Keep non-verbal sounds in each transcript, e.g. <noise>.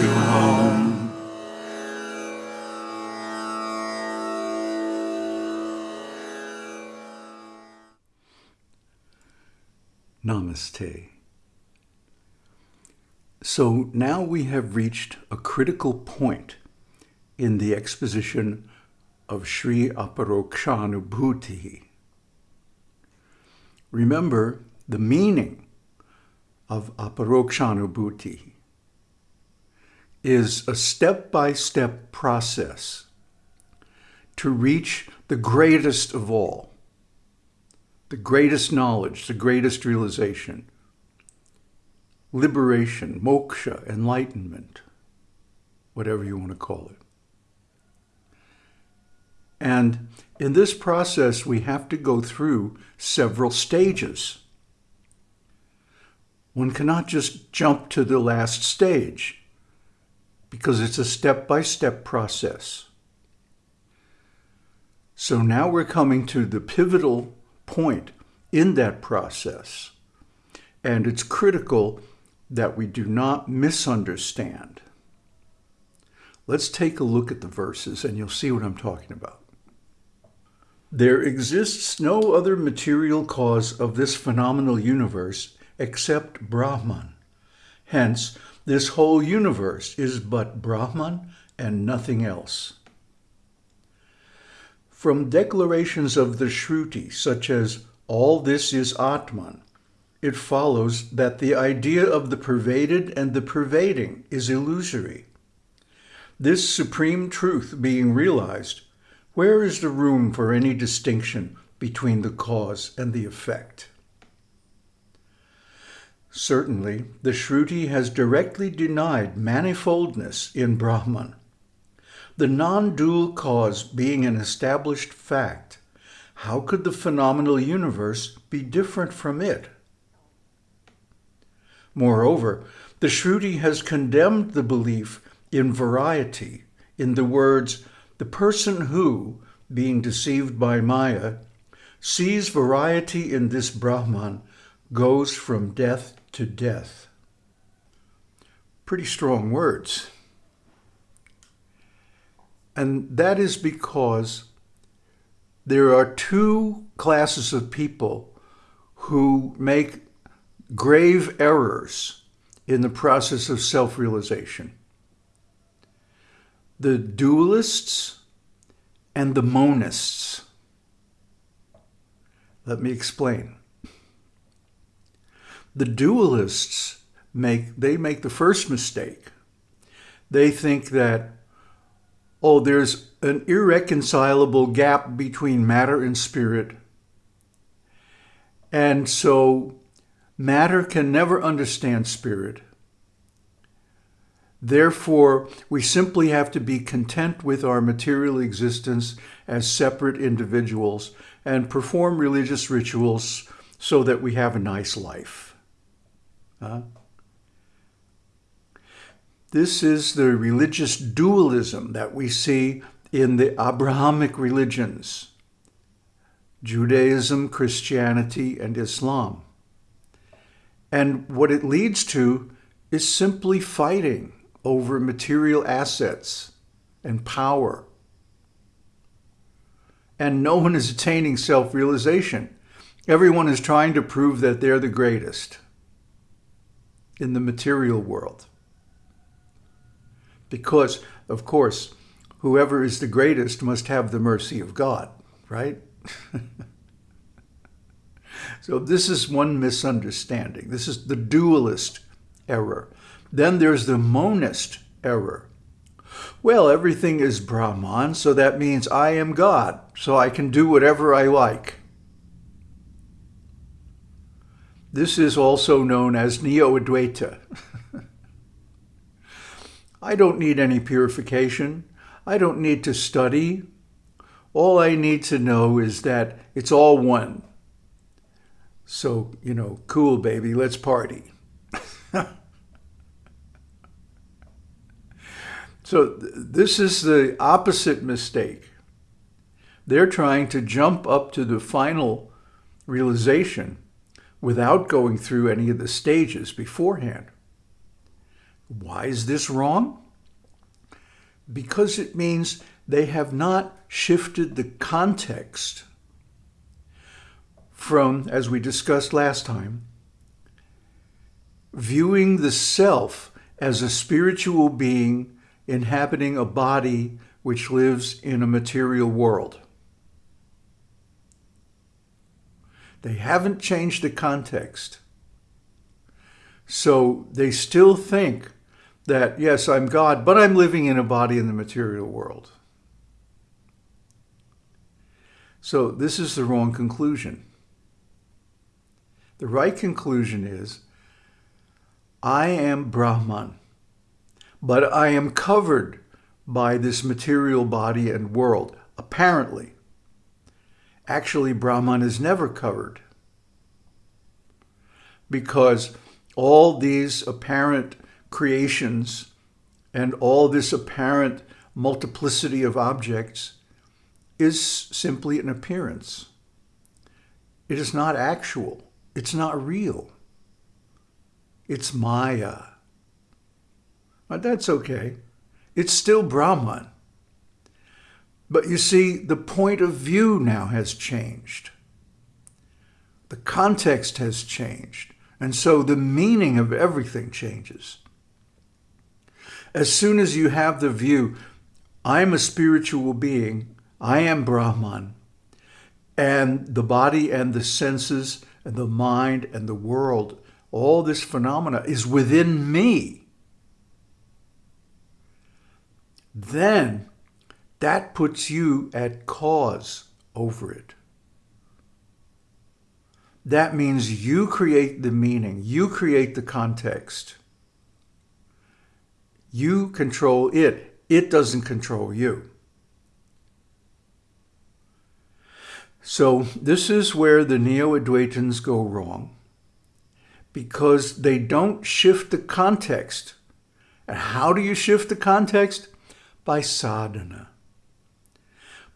to home. Namaste. So now we have reached a critical point in the exposition of Sri Aparokshanubhuti. Remember the meaning of Aparokshanubhuti is a step-by-step process to reach the greatest of all, the greatest knowledge, the greatest realization, liberation, moksha, enlightenment, whatever you want to call it. And in this process, we have to go through several stages. One cannot just jump to the last stage because it's a step-by-step -step process. So now we're coming to the pivotal point in that process. And it's critical that we do not misunderstand. Let's take a look at the verses and you'll see what I'm talking about. There exists no other material cause of this phenomenal universe except Brahman. Hence, this whole universe is but Brahman and nothing else. From declarations of the Shruti, such as, all this is Atman, it follows that the idea of the pervaded and the pervading is illusory. This supreme truth being realized, where is the room for any distinction between the cause and the effect? Certainly, the Shruti has directly denied manifoldness in Brahman, the non-dual cause being an established fact, how could the phenomenal universe be different from it? Moreover, the Shruti has condemned the belief in variety in the words, the person who, being deceived by Maya, sees variety in this Brahman goes from death to death. Pretty strong words. And that is because there are two classes of people who make grave errors in the process of self-realization. The dualists and the monists. Let me explain. The dualists make, they make the first mistake. They think that oh, there's an irreconcilable gap between matter and spirit. And so matter can never understand spirit. Therefore, we simply have to be content with our material existence as separate individuals and perform religious rituals so that we have a nice life. Uh, this is the religious dualism that we see in the Abrahamic religions, Judaism, Christianity, and Islam. And what it leads to is simply fighting over material assets and power. And no one is attaining self-realization. Everyone is trying to prove that they're the greatest in the material world. Because, of course, whoever is the greatest must have the mercy of God, right? <laughs> so this is one misunderstanding. This is the dualist error. Then there's the monist error. Well, everything is Brahman, so that means I am God, so I can do whatever I like. This is also known as Neo-Advaita. <laughs> I don't need any purification. I don't need to study. All I need to know is that it's all one. So, you know, cool, baby, let's party. <laughs> so th this is the opposite mistake. They're trying to jump up to the final realization without going through any of the stages beforehand. Why is this wrong? Because it means they have not shifted the context from, as we discussed last time, viewing the self as a spiritual being inhabiting a body which lives in a material world. They haven't changed the context. So they still think that, yes, I'm God, but I'm living in a body in the material world. So this is the wrong conclusion. The right conclusion is, I am Brahman, but I am covered by this material body and world, apparently. Actually, Brahman is never covered because all these apparent creations and all this apparent multiplicity of objects is simply an appearance. It is not actual. It's not real. It's Maya. But that's okay. It's still Brahman. But you see, the point of view now has changed. The context has changed. And so the meaning of everything changes. As soon as you have the view, I'm a spiritual being, I am Brahman, and the body and the senses and the mind and the world, all this phenomena is within me, then that puts you at cause over it. That means you create the meaning, you create the context. You control it, it doesn't control you. So this is where the Neo-Advaitins go wrong because they don't shift the context. And how do you shift the context? By sadhana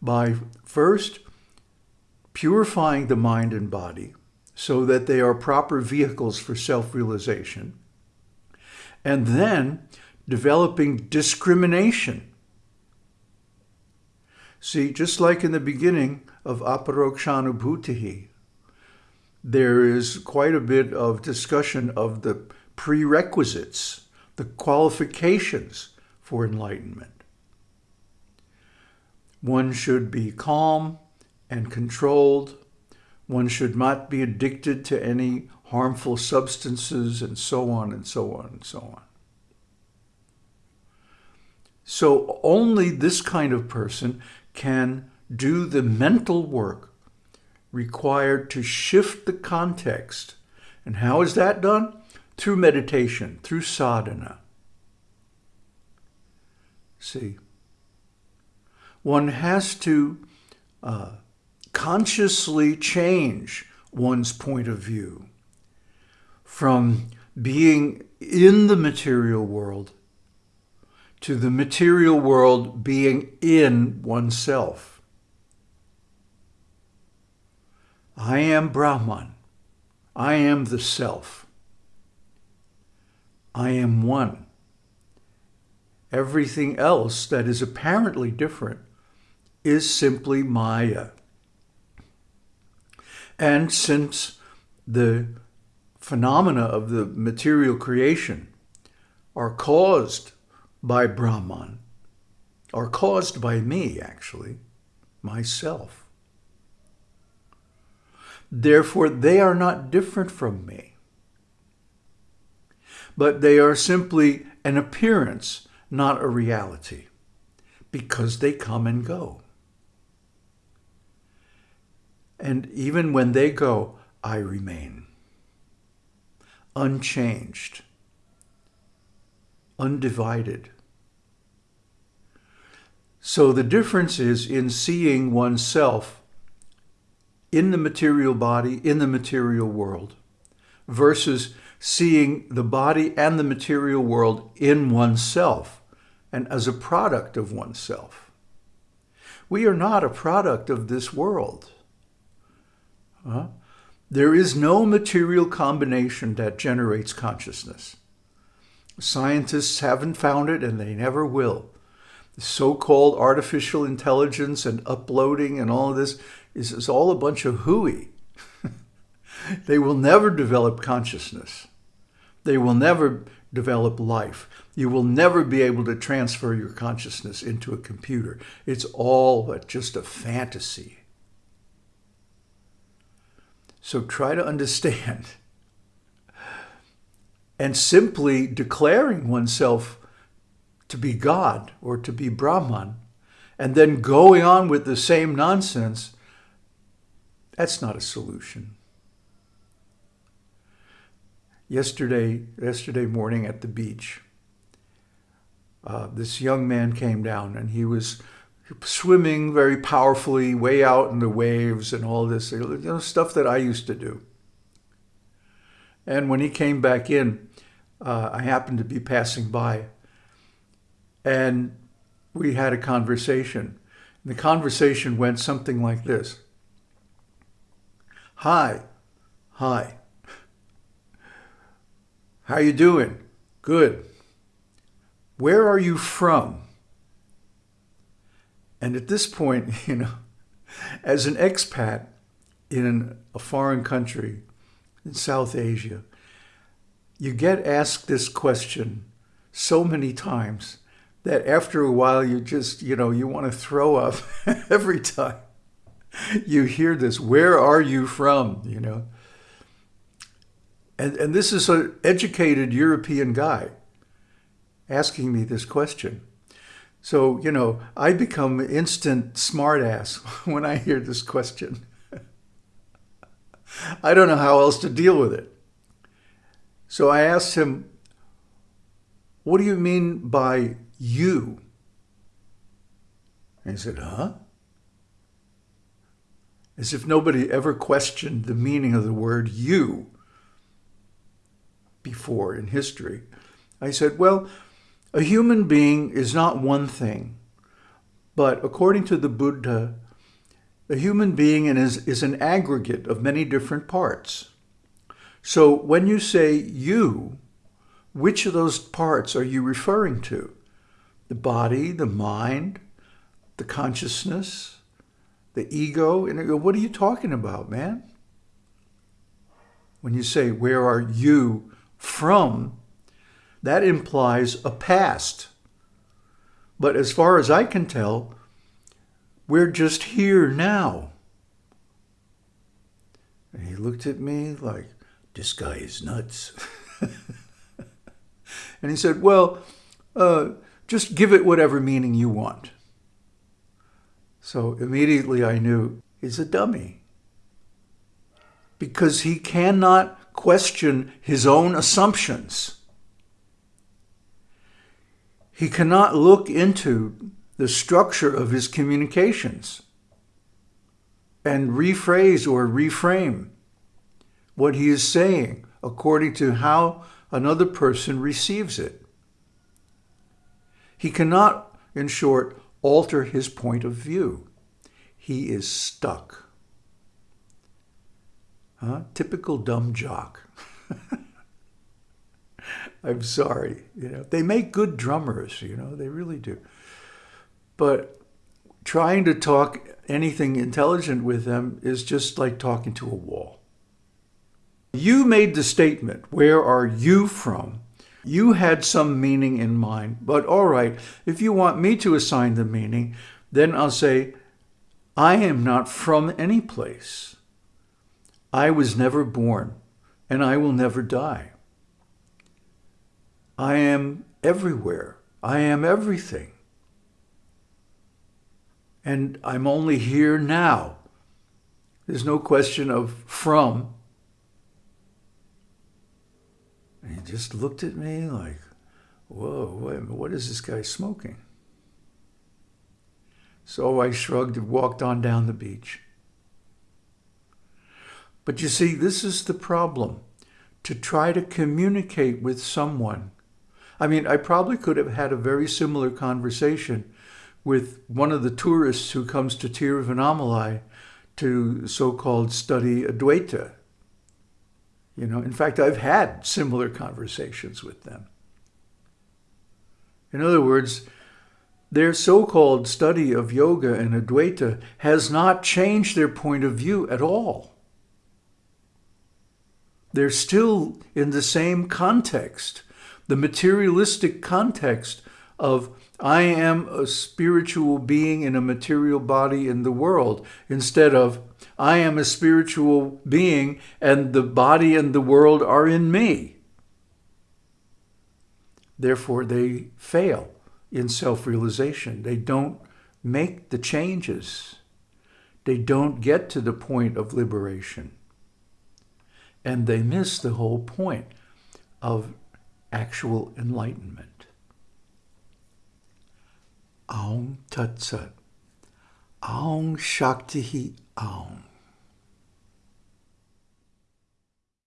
by first purifying the mind and body so that they are proper vehicles for self-realization, and then developing discrimination. See, just like in the beginning of Aparokshanubhutihi, there is quite a bit of discussion of the prerequisites, the qualifications for enlightenment. One should be calm and controlled. One should not be addicted to any harmful substances and so on and so on and so on. So only this kind of person can do the mental work required to shift the context. And how is that done? Through meditation, through sadhana. See, one has to uh, consciously change one's point of view from being in the material world to the material world being in oneself. I am Brahman. I am the self. I am one. Everything else that is apparently different is simply Maya. And since the phenomena of the material creation are caused by Brahman, are caused by me, actually, myself. Therefore, they are not different from me, but they are simply an appearance, not a reality, because they come and go. And even when they go, I remain. Unchanged. Undivided. So the difference is in seeing oneself in the material body, in the material world, versus seeing the body and the material world in oneself and as a product of oneself. We are not a product of this world. Uh, there is no material combination that generates consciousness. Scientists haven't found it and they never will. The so-called artificial intelligence and uploading and all of this is, is all a bunch of hooey. <laughs> they will never develop consciousness. They will never develop life. You will never be able to transfer your consciousness into a computer. It's all just a fantasy. So try to understand. And simply declaring oneself to be God or to be Brahman, and then going on with the same nonsense, that's not a solution. Yesterday, yesterday morning at the beach, uh, this young man came down and he was swimming very powerfully way out in the waves and all this you know, stuff that I used to do. And when he came back in, uh, I happened to be passing by and we had a conversation. And the conversation went something like this. Hi, hi. How you doing? Good. Where are you from? And at this point, <laughs> you know, as an expat in a foreign country in South Asia, you get asked this question so many times that after a while you just, you know, you want to throw up <laughs> every time you hear this. Where are you from? You know? And, and this is an educated European guy asking me this question. So, you know, I become instant smartass <laughs> when I hear this question. <laughs> I don't know how else to deal with it. So I asked him, what do you mean by you? And he said, huh? As if nobody ever questioned the meaning of the word you before in history. I said, well, a human being is not one thing, but according to the Buddha, a human being is, is an aggregate of many different parts. So when you say you, which of those parts are you referring to? The body, the mind, the consciousness, the ego? And what are you talking about, man? When you say, where are you from? That implies a past. But as far as I can tell, we're just here now. And he looked at me like, this guy is nuts. <laughs> and he said, well, uh, just give it whatever meaning you want. So immediately I knew he's a dummy because he cannot question his own assumptions. He cannot look into the structure of his communications and rephrase or reframe what he is saying according to how another person receives it. He cannot, in short, alter his point of view. He is stuck. Huh? Typical dumb jock. <laughs> I'm sorry. You know, they make good drummers, you know, they really do. But trying to talk anything intelligent with them is just like talking to a wall. You made the statement, where are you from? You had some meaning in mind, but all right, if you want me to assign the meaning, then I'll say, I am not from any place. I was never born, and I will never die. I am everywhere. I am everything. And I'm only here now. There's no question of from. And he just looked at me like, whoa, what is this guy smoking? So I shrugged and walked on down the beach. But you see, this is the problem. To try to communicate with someone I mean, I probably could have had a very similar conversation with one of the tourists who comes to Tiruvannamalai to so-called study Advaita. You know, in fact, I've had similar conversations with them. In other words, their so-called study of yoga and Advaita has not changed their point of view at all. They're still in the same context, the materialistic context of I am a spiritual being in a material body in the world, instead of I am a spiritual being and the body and the world are in me. Therefore, they fail in self-realization. They don't make the changes. They don't get to the point of liberation. And they miss the whole point of actual enlightenment. Aum Tat Sat. Aum Shakti Aum.